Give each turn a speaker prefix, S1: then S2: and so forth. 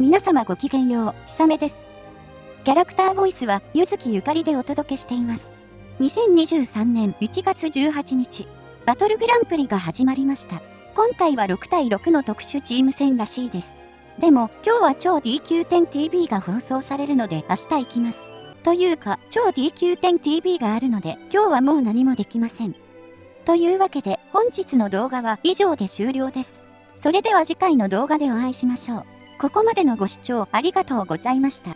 S1: 皆様ごきげんよう、ひさめです。キャラクターボイスは、ゆずきゆかりでお届けしています。2023年1月18日、バトルグランプリが始まりました。今回は6対6の特殊チーム戦らしいです。でも、今日は超 DQ10TV が放送されるので明日行きます。というか、超 DQ10TV があるので、今日はもう何もできません。というわけで、本日の動画は以上で終了です。それでは次回の動画でお会いしましょう。ここまでのご視聴ありがとうございました。